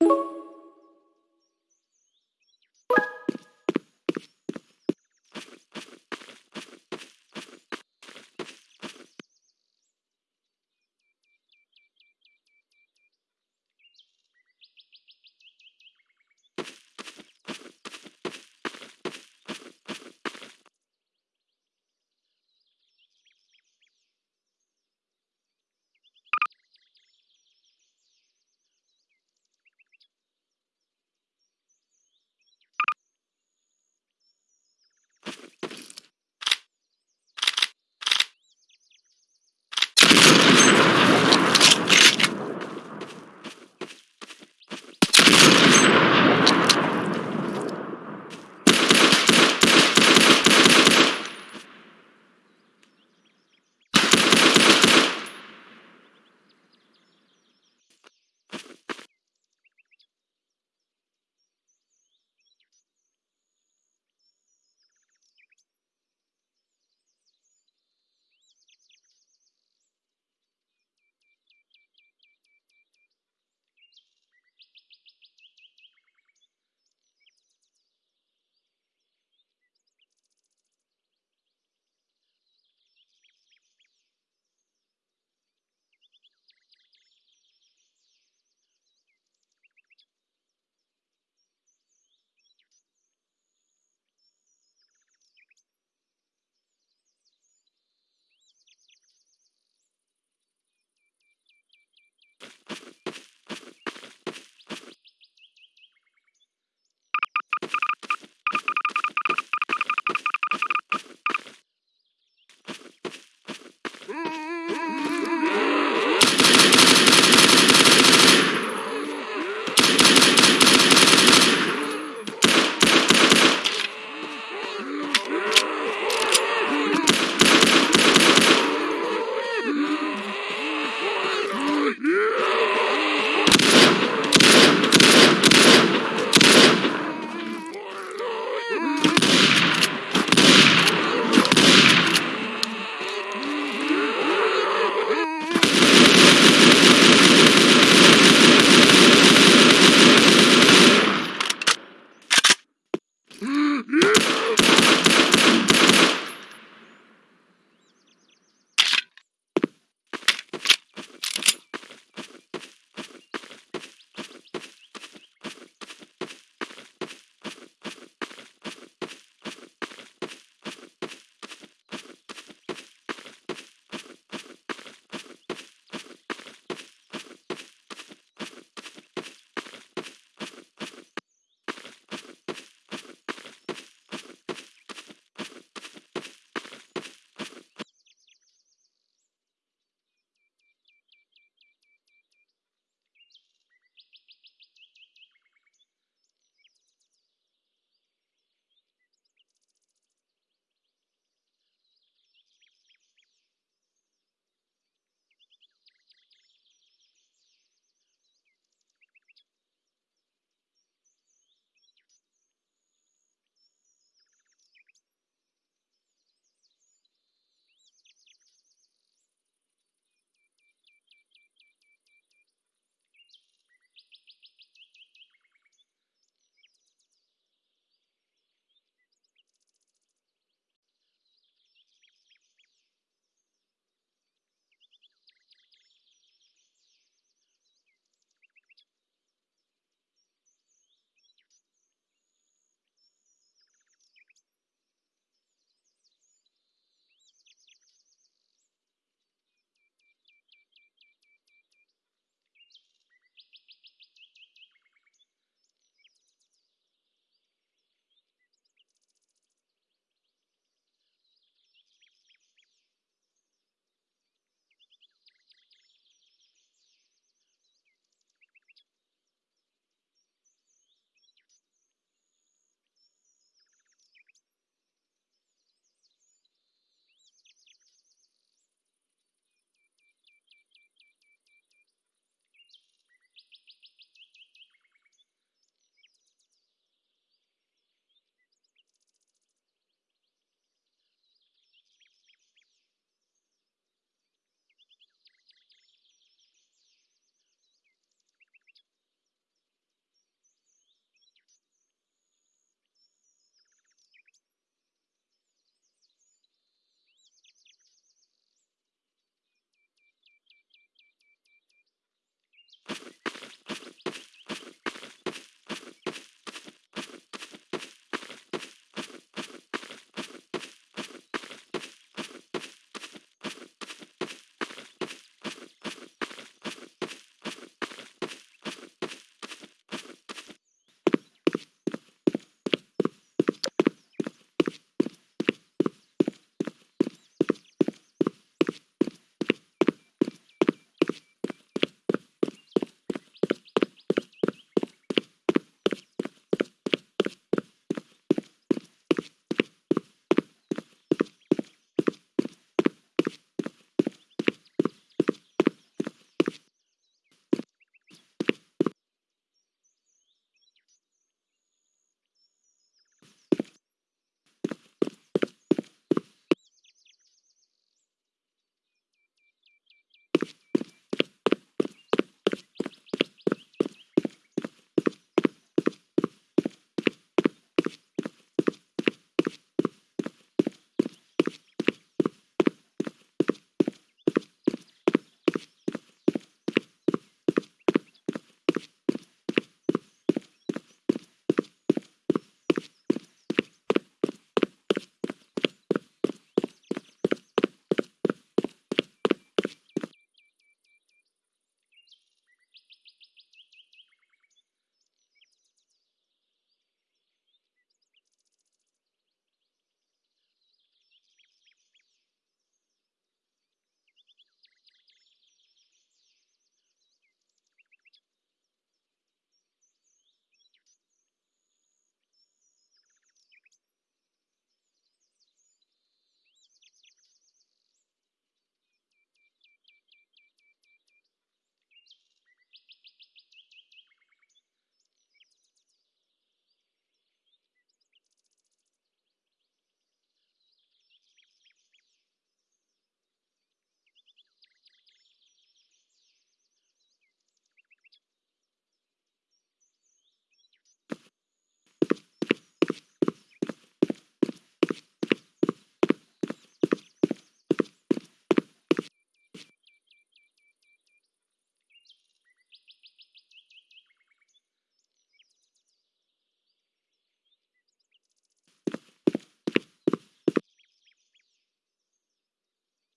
you